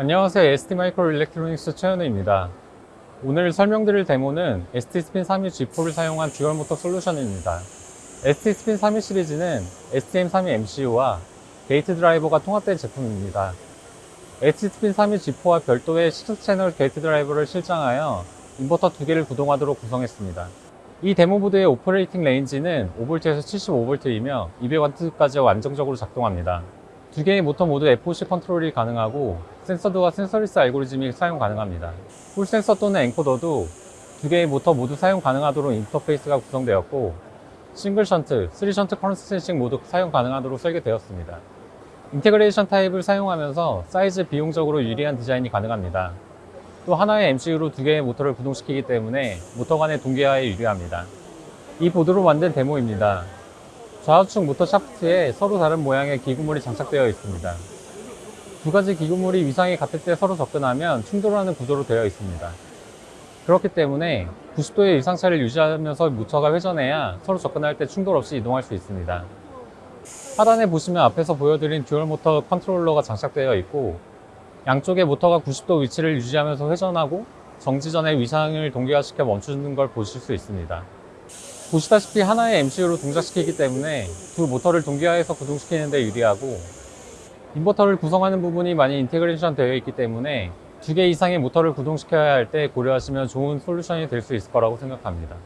안녕하세요. STMicroelectronics 최현우입니다. 오늘 설명드릴 데모는 ST 스핀 32 G4를 사용한 dual 모터 솔루션입니다. STSPIN32 시리즈는 STM32 MCU와 gate driver가 통합된 제품입니다. ST 스핀 32 G4와 별도의 16 채널 gate driver를 실장하여 인버터 두 개를 구동하도록 구성했습니다. 이 데모 보드의 operating range는 5V에서 75V이며 200W까지 안정적으로 작동합니다 두 개의 모터 모두 FOC 컨트롤이 가능하고 sensored와 sensorless 알고리즘이 사용 가능합니다. 홀 센서 또는 encoder도 두 개의 모터 모두 사용 가능하도록 인터페이스가 구성되었고 single shunt, 3 shunt current sensing 모두 사용 가능하도록 설계되었습니다. integration 타입을 사용하면서 사이즈 비용적으로 유리한 디자인이 가능합니다. 또 하나의 MCU로 두 개의 모터를 구동시키기 때문에 모터 간의 동기화에 유리합니다. 이 보드로 만든 데모입니다. 좌우측 모터 샤프트에 서로 다른 모양의 기구물이 장착되어 있습니다. 두 가지 기구물이 위상이 같을 때 서로 접근하면 충돌하는 구조로 되어 있습니다. 그렇기 때문에 90도의 위상차를 유지하면서 모터가 회전해야 서로 접근할 때 충돌 없이 이동할 수 있습니다. 하단에 보시면 앞에서 보여드린 dual 모터 컨트롤러가 장착되어 있고 양쪽의 모터가 90도 위치를 유지하면서 회전하고 정지 전에 위상을 동기화시켜 멈추는 걸 보실 수 있습니다. 보시다시피 하나의 MCU로 동작시키기 때문에 두 모터를 동기화해서 구동시키는 데 유리하고 인버터를 구성하는 부분이 많이 integration 되어 있기 때문에 두 개 이상의 모터를 구동시켜야 할 때 고려하시면 좋은 솔루션이 될 수 있을 거라고 생각합니다.